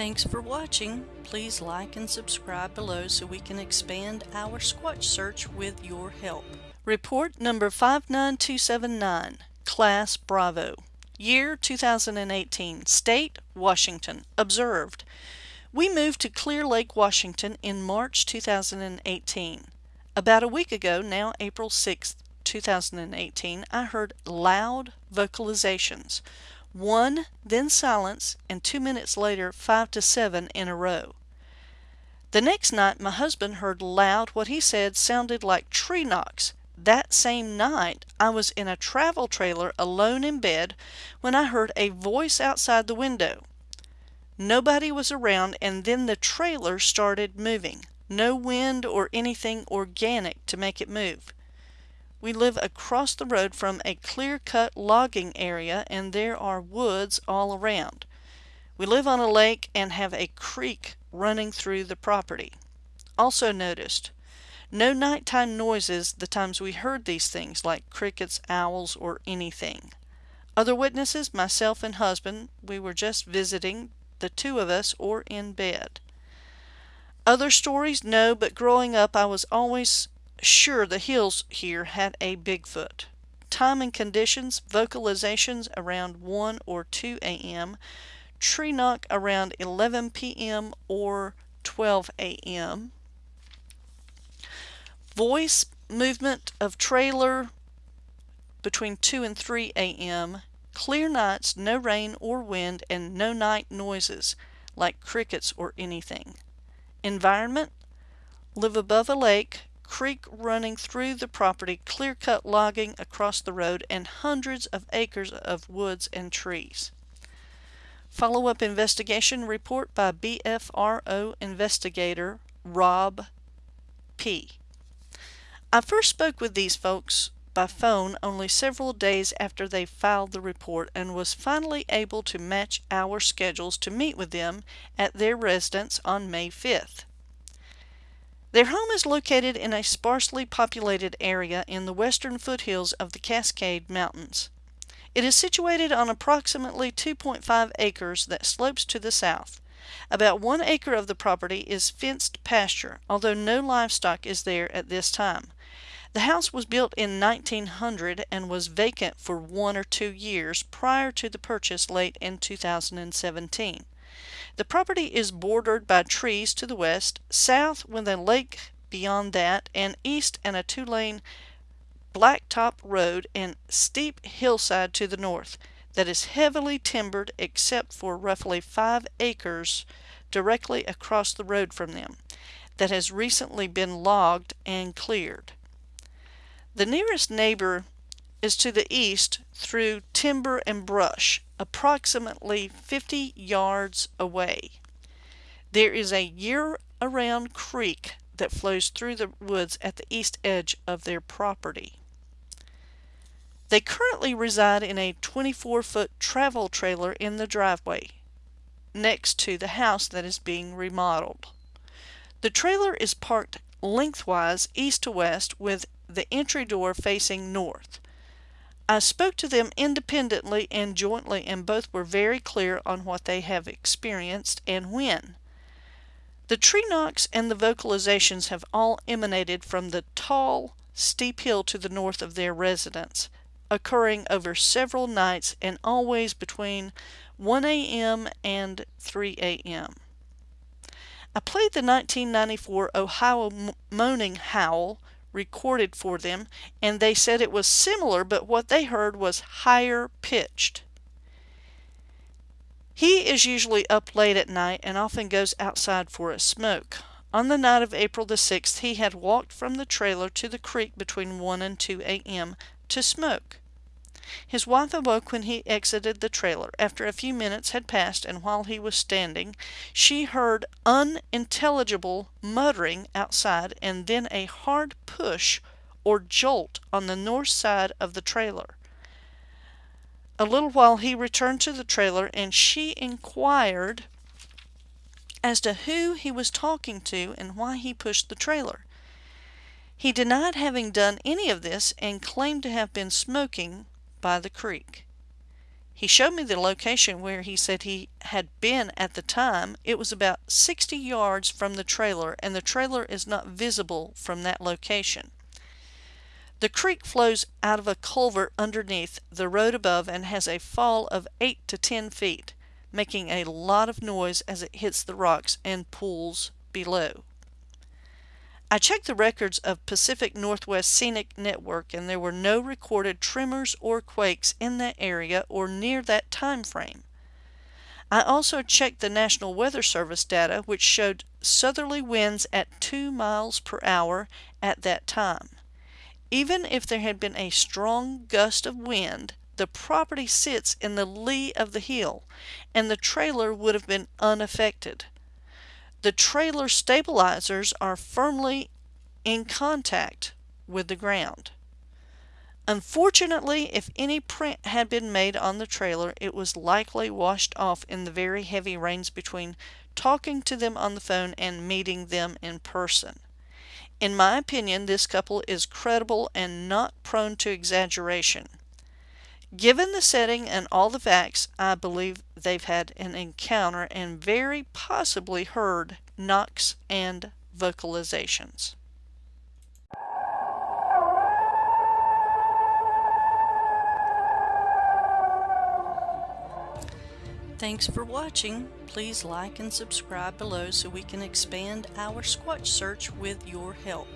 Thanks for watching. Please like and subscribe below so we can expand our Squatch search with your help. Report number 59279, Class Bravo. Year 2018. State, Washington. Observed. We moved to Clear Lake, Washington in March 2018. About a week ago, now April 6, 2018, I heard loud vocalizations one, then silence, and two minutes later, five to seven in a row. The next night, my husband heard loud what he said sounded like tree knocks. That same night, I was in a travel trailer alone in bed when I heard a voice outside the window. Nobody was around, and then the trailer started moving. No wind or anything organic to make it move. We live across the road from a clear-cut logging area and there are woods all around. We live on a lake and have a creek running through the property. Also noticed, no nighttime noises the times we heard these things like crickets, owls, or anything. Other witnesses, myself and husband, we were just visiting, the two of us, or in bed. Other stories? No, but growing up I was always sure the hills here had a Bigfoot. Time and conditions, vocalizations around 1 or 2 a.m., tree knock around 11 p.m. or 12 a.m., voice movement of trailer between 2 and 3 a.m., clear nights, no rain or wind, and no night noises like crickets or anything. Environment, live above a lake, creek running through the property, clear-cut logging across the road, and hundreds of acres of woods and trees. Follow-up investigation report by BFRO investigator Rob P. I first spoke with these folks by phone only several days after they filed the report and was finally able to match our schedules to meet with them at their residence on May 5th. Their home is located in a sparsely populated area in the western foothills of the Cascade Mountains. It is situated on approximately 2.5 acres that slopes to the south. About one acre of the property is fenced pasture, although no livestock is there at this time. The house was built in 1900 and was vacant for one or two years prior to the purchase late in 2017. The property is bordered by trees to the west, south with a lake beyond that, and east and a two-lane blacktop road and steep hillside to the north that is heavily timbered except for roughly five acres directly across the road from them that has recently been logged and cleared. The nearest neighbor is to the east through timber and brush approximately 50 yards away. There is a year-around creek that flows through the woods at the east edge of their property. They currently reside in a 24-foot travel trailer in the driveway next to the house that is being remodeled. The trailer is parked lengthwise east to west with the entry door facing north. I spoke to them independently and jointly, and both were very clear on what they have experienced and when. The tree knocks and the vocalizations have all emanated from the tall, steep hill to the north of their residence, occurring over several nights and always between 1 a.m. and 3 a.m. I played the 1994 Ohio Moaning Howl recorded for them, and they said it was similar, but what they heard was higher pitched. He is usually up late at night and often goes outside for a smoke. On the night of April the 6th, he had walked from the trailer to the creek between 1 and 2 a.m. to smoke. His wife awoke when he exited the trailer. After a few minutes had passed and while he was standing, she heard unintelligible muttering outside and then a hard push or jolt on the north side of the trailer. A little while he returned to the trailer and she inquired as to who he was talking to and why he pushed the trailer. He denied having done any of this and claimed to have been smoking by the creek. He showed me the location where he said he had been at the time. It was about 60 yards from the trailer, and the trailer is not visible from that location. The creek flows out of a culvert underneath the road above and has a fall of 8 to 10 feet, making a lot of noise as it hits the rocks and pools below. I checked the records of Pacific Northwest Seismic Network and there were no recorded tremors or quakes in that area or near that time frame. I also checked the National Weather Service data which showed southerly winds at 2 miles per hour at that time. Even if there had been a strong gust of wind, the property sits in the lee of the hill and the trailer would have been unaffected. The trailer stabilizers are firmly in contact with the ground. Unfortunately, if any print had been made on the trailer, it was likely washed off in the very heavy rains between talking to them on the phone and meeting them in person. In my opinion, this couple is credible and not prone to exaggeration. Given the setting and all the facts, I believe they've had an encounter and very possibly heard knocks and vocalizations. Thanks for watching. Please like and subscribe below so we can expand our Squatch search with your help.